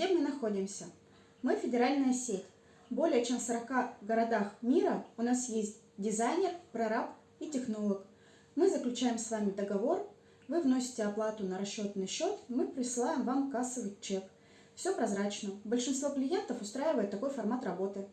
Где мы находимся? Мы федеральная сеть. Более чем в 40 городах мира у нас есть дизайнер, прораб и технолог. Мы заключаем с вами договор, вы вносите оплату на расчетный счет, мы присылаем вам кассовый чек. Все прозрачно. Большинство клиентов устраивает такой формат работы.